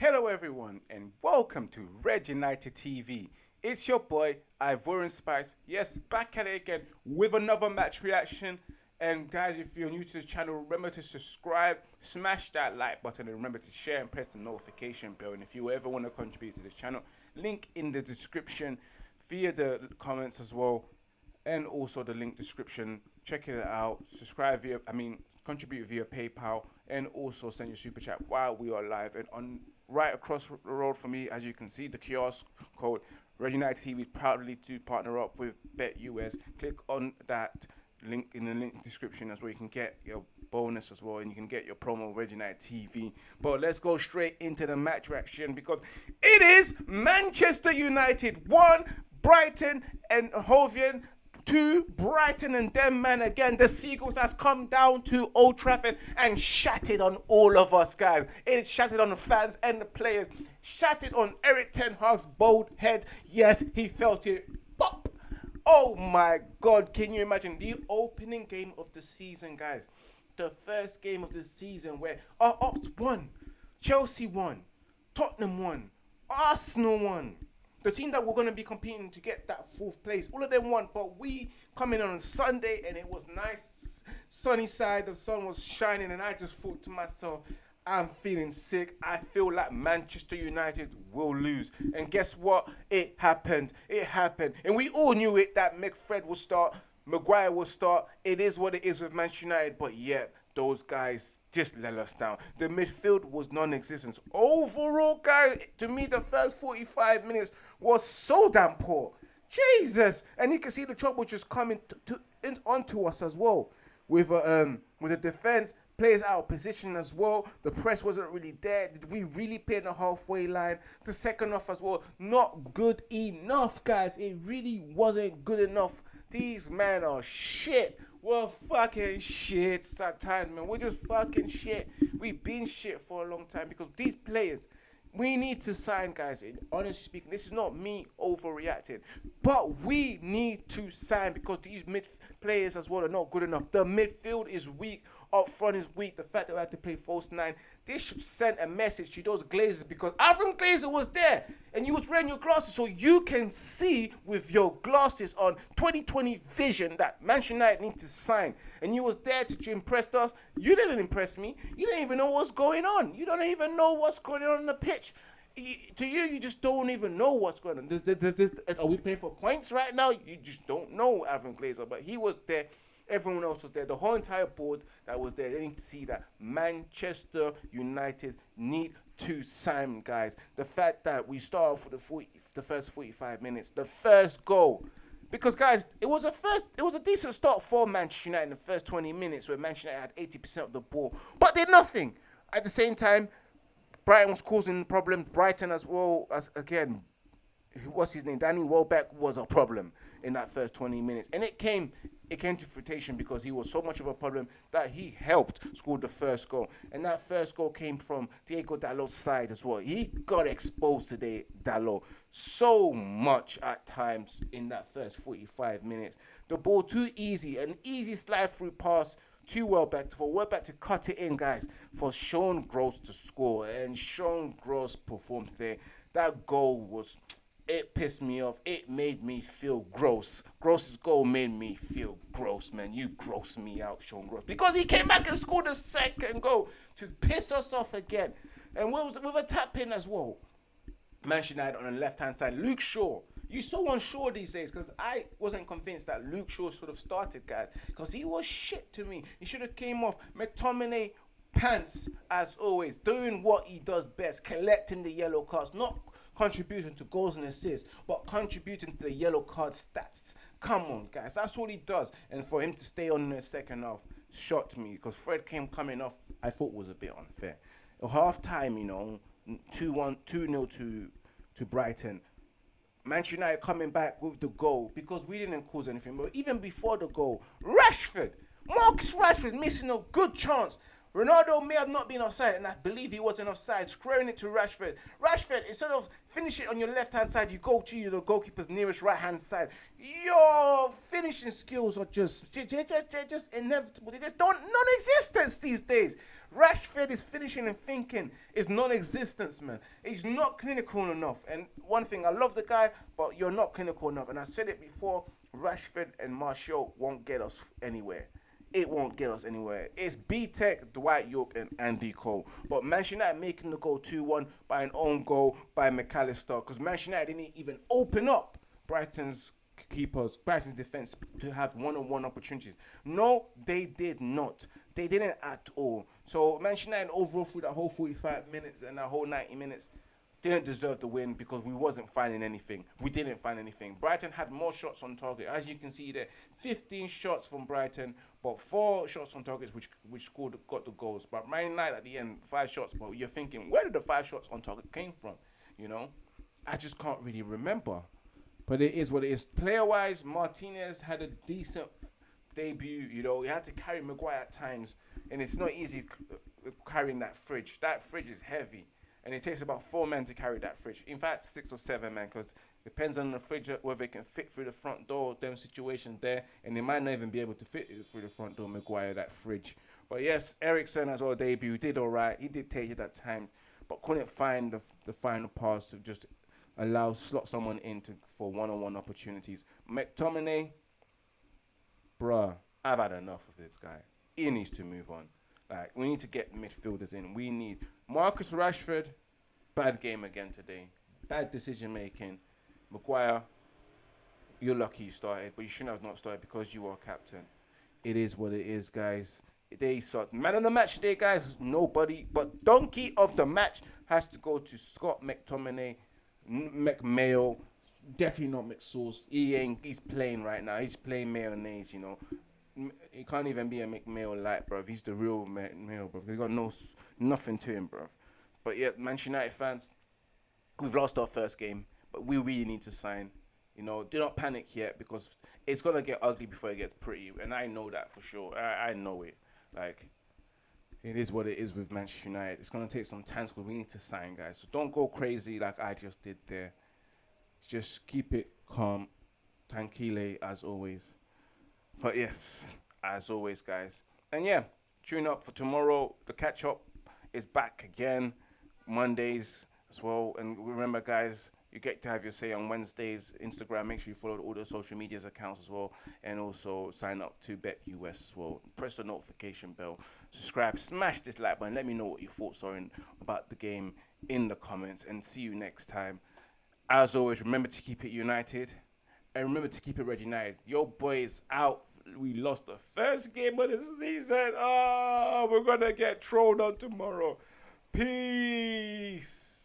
Hello, everyone, and welcome to Red United TV. It's your boy Ivorian Spice. Yes, back at it again with another match reaction. And guys, if you're new to the channel, remember to subscribe, smash that like button, and remember to share and press the notification bell. And if you ever want to contribute to this channel, link in the description via the comments as well, and also the link description. Check it out. Subscribe via, I mean, contribute via PayPal, and also send your super chat while we are live. And on right across the road from me, as you can see, the kiosk code Red United TV is proudly to partner up with BetUS. Click on that link in the link description as well. You can get your bonus as well, and you can get your promo Red United TV. But let's go straight into the match reaction because it is Manchester United one, Brighton and Hove Albion to Brighton and them man again. The Seagulls has come down to Old Trafford and shattered on all of us guys. It shattered on the fans and the players. Shattered on Erik Ten Hag's bold head. Yes, he felt it. Pop. Oh my God! Can you imagine the opening game of the season, guys? The first game of the season where our Ops won, Chelsea won, Tottenham won, Arsenal won the team that we're going to be competing to get that fourth place, all of them won. But we come in on Sunday and it was nice, sunny side. The sun was shining, and I just thought to myself, I'm feeling sick. I feel like Manchester United will lose. And guess what? It happened. It happened. And we all knew it that McFred will start, Maguire will start. It is what it is with Manchester United. But yet, those guys just let us down. The midfield was non-existent. Overall, guys, to me, the first 45 minutes was so damn poor. Jesus, and you can see the trouble just coming to, to in, onto us as well with uh, um with the defense players out of position as well. The press wasn't really there. Did we really play in the halfway line? The second half as well, not good enough, guys. It really wasn't good enough. These men are shit. We're fucking shit at times, man. We're just fucking shit. We've been shit for a long time because these players, we need to sign, guys. Honestly speaking, this is not me overreacting, but we need to sign because these mid players as well are not good enough. The midfield is weak up front is weak. The fact that we have to play false nine, this should send a message to those Glazers because Avram Glazer was there and you was wearing your glasses so you can see with your glasses on 2020 vision that Manchester United need to sign. And you was there to, to impress us. You didn't impress me. You didn't even know what's going on. You don't even know what's going on on the pitch to you, you just don't even know what's going on. This, this, this, are we playing for points right now? You just don't know Avram Glazer, but he was there Everyone else was there. The whole entire board that was there, they need to see that Manchester United need to sign, guys. The fact that we start off with the 40, the first 45 minutes, the first goal. Because guys, it was a first, it was a decent start for Manchester United in the first 20 minutes, where Manchester United had 80% of the ball, but did nothing. At the same time, Brighton was causing problems. Brighton as well as again what's his name? Danny Welbeck was a problem in that first 20 minutes. And it came it came to fruition because he was so much of a problem that he helped score the first goal. And that first goal came from Diego Dalot's side as well. He got exposed today, Dalot, so much at times in that first 45 minutes. The ball too easy, an easy slide through pass too Welbeck for Welbeck to cut it in, guys, for Sean Gross to score. And Sean Gross performed there. That goal was it pissed me off. It made me feel gross. Gross's goal made me feel gross, man. You gross me out, Sean Gross. Because he came back and scored a second goal to piss us off again. And with, with a tap in as well. Manchester United on the left-hand side. Luke Shaw. You so unsure these days because I wasn't convinced that Luke Shaw should have started, guys. Because he was shit to me. He should have came off. McTominay pants as always, doing what he does best, collecting the yellow cards, not contributing to goals and assists, but contributing to the yellow card stats. Come on, guys, that's all he does. And for him to stay on in the second half shocked me because Fred came coming off. I thought was a bit unfair. Half time, you know, 2 1, 2 0 to, to Brighton. Manchester United coming back with the goal because we didn't cause anything. But even before the goal, Rashford, Marcus Rashford missing a good chance Ronaldo may have not been offside, and I believe he wasn't offside, squaring it to Rashford. Rashford, instead of finish it on your left hand side, you go to the goalkeeper's nearest right hand side. Your finishing skills are just, just, just, just inevitable. They just don't non-existence these days. Rashford is finishing and thinking is non-existence, man. He's not clinical enough. And one thing, I love the guy, but you're not clinical enough. And I said it before, Rashford and Martial won't get us anywhere it won't get us anywhere. It's B Tech, Dwight Yorke, and Andy Cole. But Manchester United making the goal 2 1 by an own goal by Mac Allister. Because Manchester United didn't even open up Brighton's keepers, Brighton's defense to have one on one opportunities. No, they did not. They didn't at all. So Manchester United overall through that whole 45 minutes and that whole 90 minutes didn't deserve the win because we wasn't finding anything. We didn't find anything. Brighton had more shots on target, as you can see there. 15 shots from Brighton, but four shots on targets, which which scored got the goals. But Man United at the end, five shots. But you're thinking, where did the five shots on target came from? You know, I just can't really remember. But it is what it is. Player wise, Martinez had a decent debut. You know, he had to carry Maguire at times, and it's not easy uh, carrying that fridge. That fridge is heavy and it takes about four men to carry that fridge. In fact, six or seven men, because depends on the fridge uh, whether it can fit through the front door. Them situation there, and they might not even be able to fit through the front door. Maguire that fridge. But yes, Eriksen as well debut did all right. He did take it that time, but couldn't find the, the final pass to just allow slot someone into for one-on-one opportunities. McTominay, bruh, I've had enough of this guy. He needs to move on. Like we need to get midfielders in. We need Marcus Rashford. Bad game again today. Bad decision making. Maguire, you're lucky you started, but you shouldn't have not started because you are captain. It is what it is, guys. They start man of the match today, guys. Nobody, but donkey of the match has to go to Scott McTominay, McMayo. Definitely not McSauce. He ain't. He's playing right now. He's playing mayonnaise. You know, he can't even be a McMail light, bro. He's the real McMail, bro. He got no nothing to him, bro. But yeah, Manchester United fans, we've lost our first game, but we really need to sign. You know, do not panic yet because it's gonna get ugly before it gets pretty, and I know that for sure. I, I know it. Like, it is what it is with Manchester United. It's gonna take some time because we need to sign guys. So don't go crazy like I just did there. Just keep it calm, tranquille as always. But yes, as always, guys. And yeah, tune up for tomorrow. The catch up is back again, Mondays as well. And remember, guys, you get to have your say on Wednesdays. Instagram, make sure you follow all the social medias accounts as well. And also sign up to Bet US as well. Press the notification bell. Subscribe. Smash this like button. Let me know what your thoughts are in, about the game in the comments. And see you next time. As always, remember to keep it united. And remember to keep it Red United. Your boys out we lost the first game of the season. Oh, we're gonna get trolled on tomorrow. Peace.